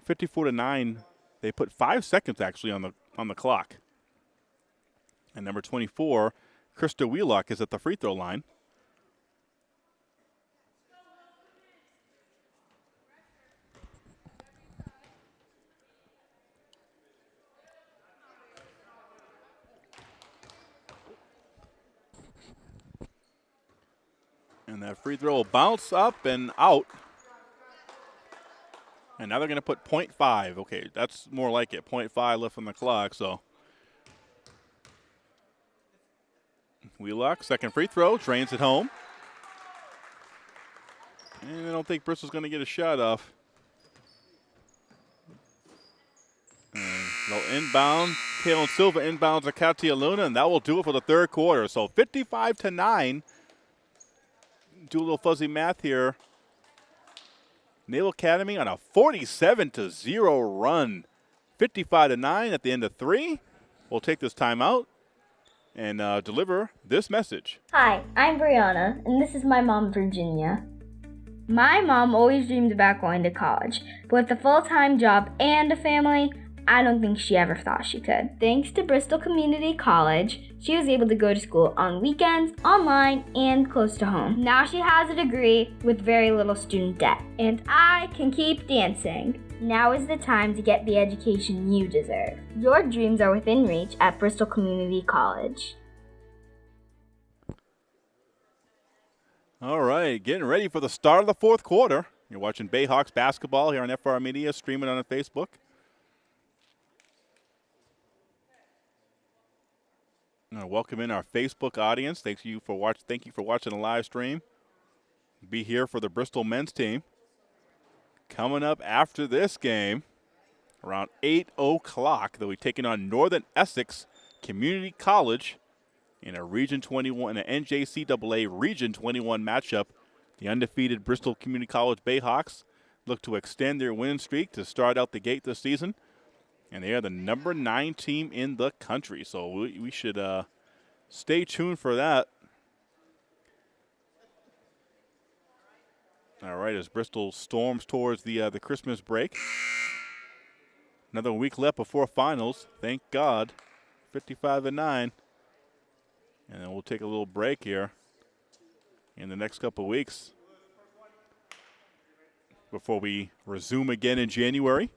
Fifty-four to nine. They put five seconds actually on the on the clock. And number twenty-four, Krista Wheelock is at the free throw line. And that free throw will bounce up and out. And now they're going to put 0.5. Okay, that's more like it. 0.5 left on the clock, so. Wheelock, second free throw, drains it home. And I don't think Bristol's going to get a shot off. And they'll inbound. Hale and Silva inbounds to Katia Luna, and that will do it for the third quarter. So 55 to 9. Do a little fuzzy math here. Naval Academy on a 47 to 0 run. 55 to 9 at the end of three. We'll take this timeout and uh, deliver this message. Hi, I'm Brianna, and this is my mom, Virginia. My mom always dreamed about going to college, but with a full time job and a family, I don't think she ever thought she could. Thanks to Bristol Community College, she was able to go to school on weekends, online, and close to home. Now she has a degree with very little student debt, and I can keep dancing. Now is the time to get the education you deserve. Your dreams are within reach at Bristol Community College. All right, getting ready for the start of the fourth quarter. You're watching Bayhawks basketball here on FR Media, streaming on Facebook. Welcome in our Facebook audience. Thank you for watch. Thank you for watching the live stream. Be here for the Bristol men's team. Coming up after this game, around 8 o'clock, they'll be taking on Northern Essex Community College in a Region 21, an NJCAA Region 21 matchup. The undefeated Bristol Community College Bayhawks look to extend their winning streak to start out the gate this season and they are the number nine team in the country. So we, we should uh, stay tuned for that. All right, as Bristol storms towards the uh, the Christmas break. Another week left before finals. Thank God, 55 and nine. And then we'll take a little break here in the next couple weeks before we resume again in January.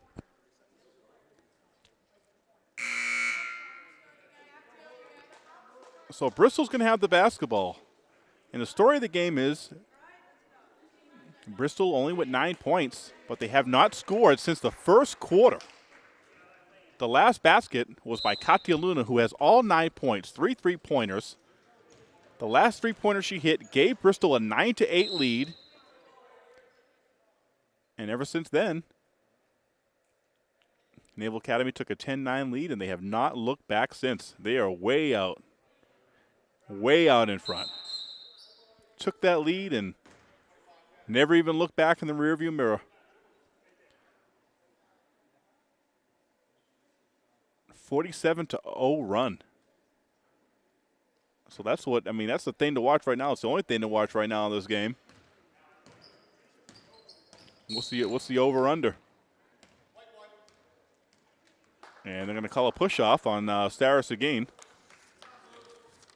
So Bristol's going to have the basketball. And the story of the game is Bristol only with nine points, but they have not scored since the first quarter. The last basket was by Katia Luna, who has all nine points, three three pointers. The last three pointer she hit gave Bristol a 9 to 8 lead. And ever since then, Naval Academy took a 10 9 lead, and they have not looked back since. They are way out way out in front. Took that lead and never even looked back in the rearview mirror. Forty-seven to 0 run. So that's what I mean. That's the thing to watch right now. It's the only thing to watch right now in this game. What's the what's the over under? And they're going to call a push off on uh, Starris again.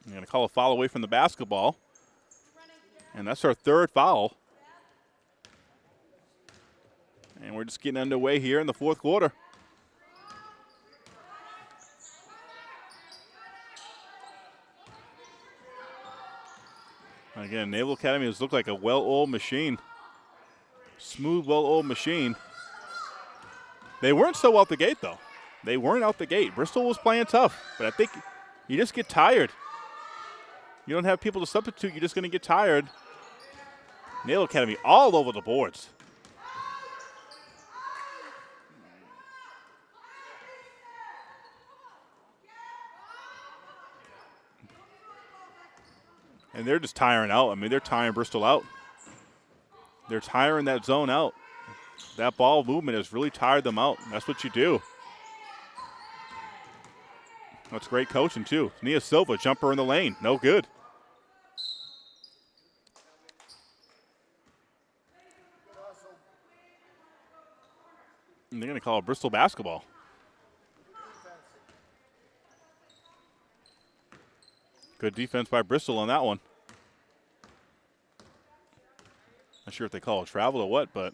They're going to call a foul away from the basketball. And that's our third foul. And we're just getting underway here in the fourth quarter. Again, Naval Academy has looked like a well-oiled machine. Smooth, well-oiled machine. They weren't so out the gate, though. They weren't out the gate. Bristol was playing tough, but I think you just get tired. You don't have people to substitute. You're just going to get tired. Naval Academy all over the boards. And they're just tiring out. I mean, they're tiring Bristol out. They're tiring that zone out. That ball movement has really tired them out. That's what you do. That's great coaching, too. Nia Silva, jumper in the lane. No good. And they're going to call it Bristol basketball. Good defense by Bristol on that one. Not sure if they call it travel or what, but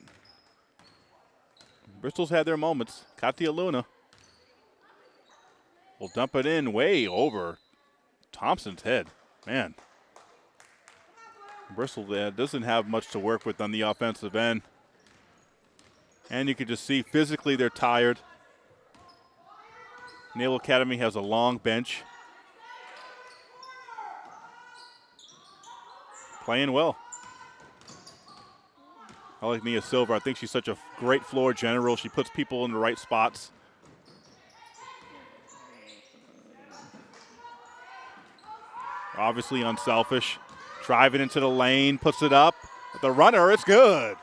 Bristol's had their moments. Katia Luna will dump it in way over Thompson's head. Man. Bristol uh, doesn't have much to work with on the offensive end. And you can just see physically they're tired. Naval Academy has a long bench. Playing well. I like Nia Silva. I think she's such a great floor general. She puts people in the right spots. Obviously unselfish. Driving into the lane, puts it up. The runner, it's good.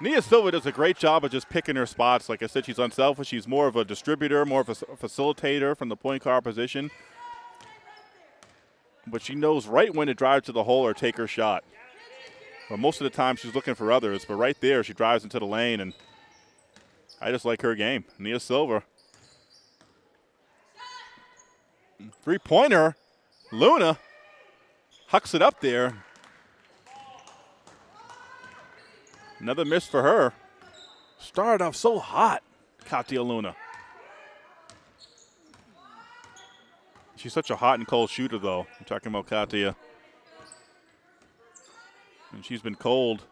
Nia Silva does a great job of just picking her spots. Like I said, she's unselfish. She's more of a distributor, more of a facilitator from the point guard position. But she knows right when to drive to the hole or take her shot. But most of the time, she's looking for others. But right there, she drives into the lane, and I just like her game. Nia Silva. Three pointer. Luna hucks it up there. Another miss for her. Started off so hot, Katia Luna. She's such a hot and cold shooter, though. I'm talking about Katia. And she's been cold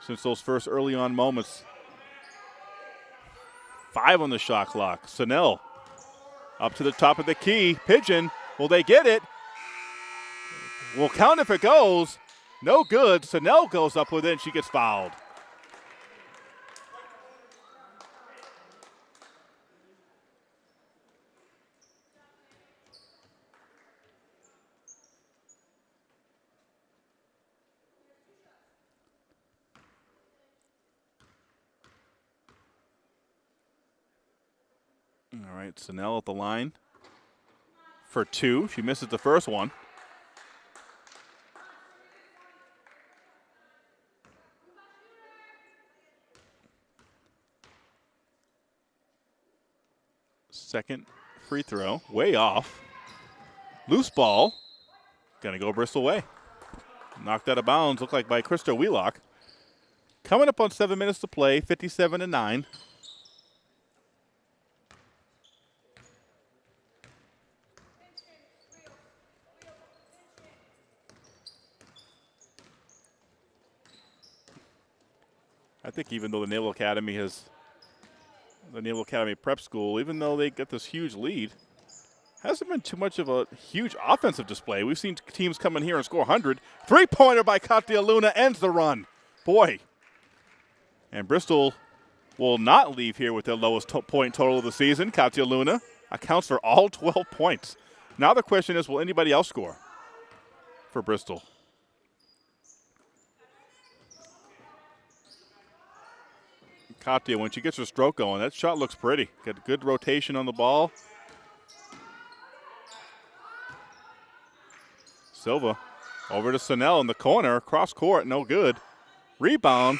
since those first early on moments. Five on the shot clock. Snell up to the top of the key. Pigeon. Will they get it? Will count if it goes. No good. Snell goes up with it and she gets fouled. All right, Snell at the line for two. She misses the first one. Second free throw, way off. Loose ball. Gonna go Bristol way. Knocked out of bounds, looked like by Krista Wheelock. Coming up on seven minutes to play, 57 to 9. I think even though the Naval Academy has the Naval Academy Prep School, even though they get this huge lead, hasn't been too much of a huge offensive display. We've seen teams come in here and score 100. Three pointer by Katia Luna ends the run. Boy. And Bristol will not leave here with their lowest to point total of the season. Katia Luna accounts for all 12 points. Now the question is will anybody else score for Bristol? Katia, when she gets her stroke going, that shot looks pretty. Got good rotation on the ball. Silva over to Snell in the corner, cross court, no good. Rebound,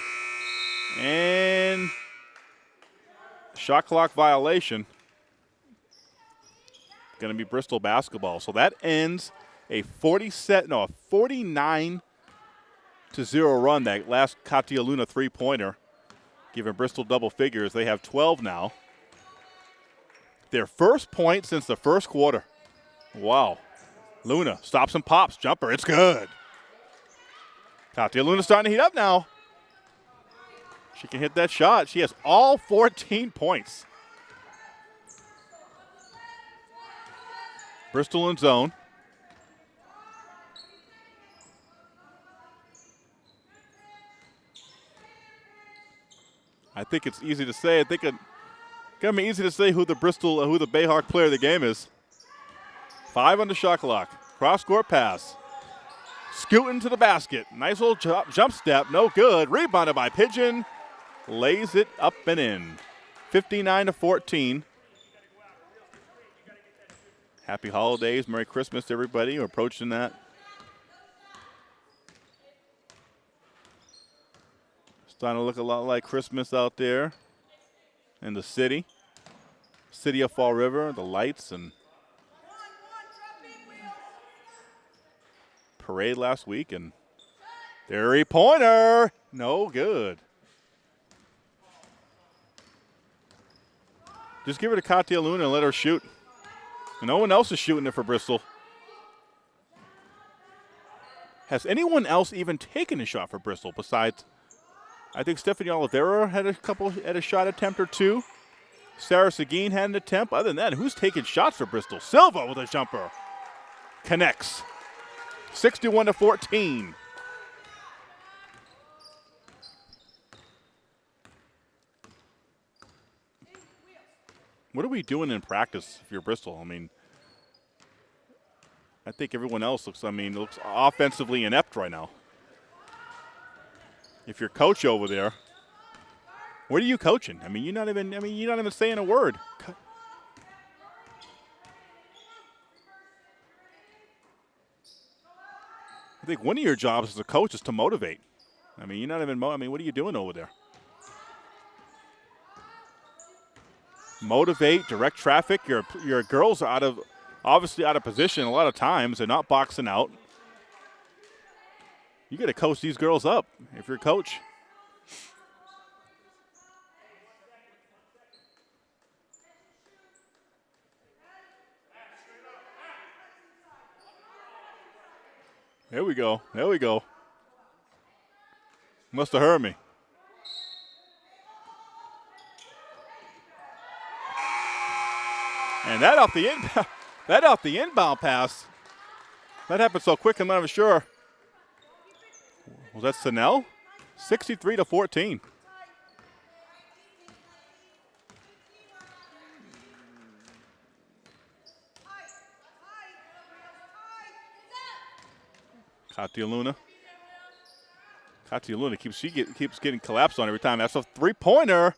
and shot clock violation. Going to be Bristol basketball. So that ends a 40 set, no, a 49 to zero run. That last Katia Luna three pointer giving Bristol double figures. They have 12 now. Their first point since the first quarter. Wow. Luna stops and pops. Jumper. It's good. Katia Luna starting to heat up now. She can hit that shot. She has all 14 points. Bristol in zone. I think it's easy to say. I think it's gonna be easy to say who the Bristol, who the Bayhawk player of the game is. Five on the shot clock. Cross court pass. Scooting to the basket. Nice little jump, jump step. No good. Rebounded by Pigeon. Lays it up and in. 59 to 14. Happy holidays. Merry Christmas, to everybody. We're approaching that. Starting to look a lot like Christmas out there in the city. City of Fall River, the lights and parade last week and three pointer. No good. Just give it to Katia Luna and let her shoot. No one else is shooting it for Bristol. Has anyone else even taken a shot for Bristol besides I think Stephanie Oliveira had a couple at a shot attempt or two. Sarah Seguin had an attempt. Other than that, who's taking shots for Bristol? Silva with a jumper. Connects. 61 to 14. What are we doing in practice if you're Bristol? I mean, I think everyone else looks, I mean, looks offensively inept right now. If you're coach over there, what are you coaching? I mean, you're not even, I mean, you're not even saying a word. I think one of your jobs as a coach is to motivate. I mean, you're not even, I mean, what are you doing over there? Motivate, direct traffic. Your, your girls are out of, obviously out of position a lot of times. They're not boxing out. You got to coach these girls up if you're a coach. There we go. There we go. Must have heard me. And that off the inbound, that off the inbound pass. That happened so quick, I'm not even sure. Was that Snell? 63 to 14. Katia Luna. Katia Luna keeps she get, keeps getting collapsed on every time. That's a three pointer.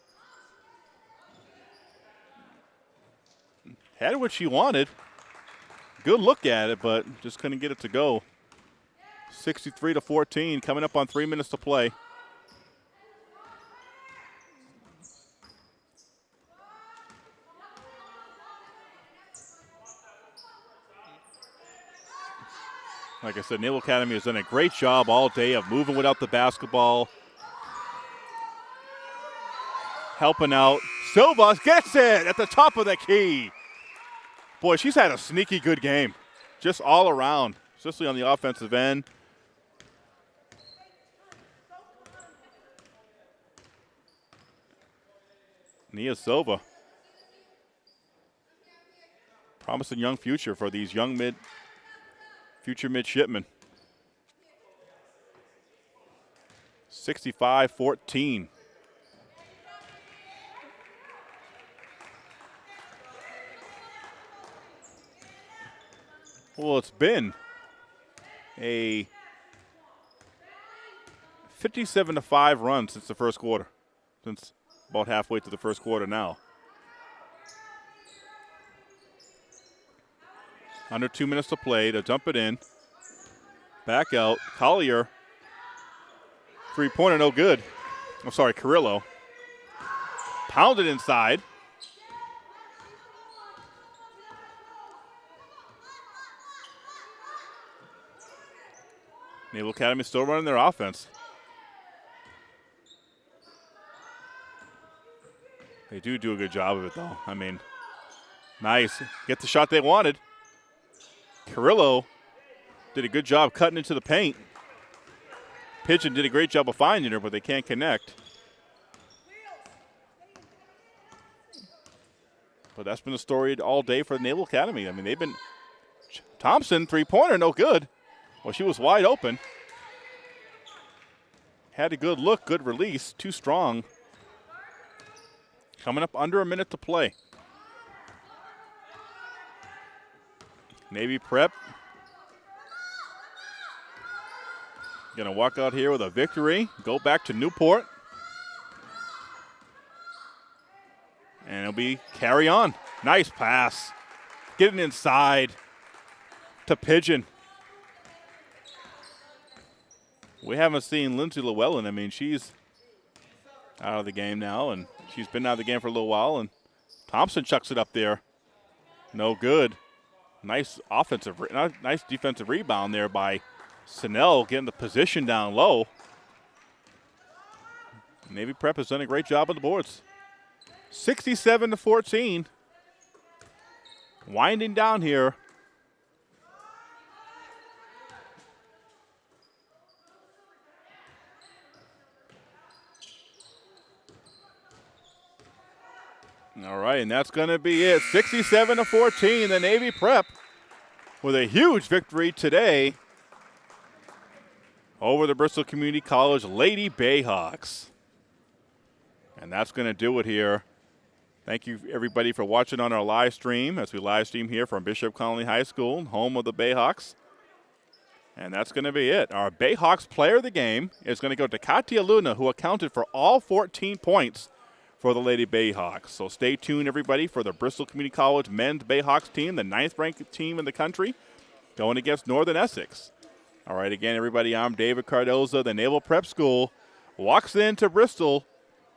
Had what she wanted. Good look at it, but just couldn't get it to go. 63 to 14, coming up on three minutes to play. Like I said, Naval Academy has done a great job all day of moving without the basketball, helping out. Silva gets it at the top of the key. Boy, she's had a sneaky good game, just all around, especially on the offensive end. Nia Silva. Promising young future for these young mid future midshipmen. 65 14. Well, it's been a 57 to 5 run since the first quarter, since about halfway through the first quarter now. Under two minutes to play to dump it in. Back out. Collier. Three pointer, no good. I'm sorry, Carrillo. Pounded inside. Naval Academy still running their offense. They do do a good job of it, though. I mean, nice. Get the shot they wanted. Carrillo did a good job cutting into the paint. Pigeon did a great job of finding her, but they can't connect. But that's been the story all day for the Naval Academy. I mean, they've been Thompson three pointer, no good. Well, she was wide open. Had a good look, good release, too strong. Coming up under a minute to play. Navy Prep. Going to walk out here with a victory. Go back to Newport. And it'll be carry on. Nice pass. Getting inside to Pigeon. We haven't seen Lindsay Llewellyn. I mean, she's out of the game now, and she's been out of the game for a little while. And Thompson chucks it up there. No good. Nice offensive, nice defensive rebound there by Snell getting the position down low. Navy Prep has done a great job on the boards. 67 to 14. Winding down here. Right, and that's going to be it. 67 to 14, the Navy Prep with a huge victory today over the Bristol Community College Lady Bayhawks. And that's going to do it here Thank you, everybody, for watching on our live stream as we live stream here from Bishop Connolly High School, home of the Bayhawks. And that's going to be it. Our Bayhawks player of the game is going to go to Katia Luna, who accounted for all 14 points for the Lady Bayhawks. So stay tuned, everybody, for the Bristol Community College men's Bayhawks team, the ninth ranked team in the country, going against Northern Essex. All right, again, everybody, I'm David Cardoza. The Naval Prep School walks into Bristol,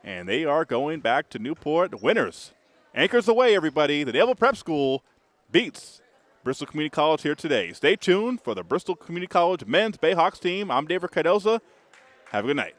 and they are going back to Newport winners. Anchors aweigh, everybody. The Naval Prep School beats Bristol Community College here today. Stay tuned for the Bristol Community College men's Bayhawks team. I'm David Cardoza. Have a good night.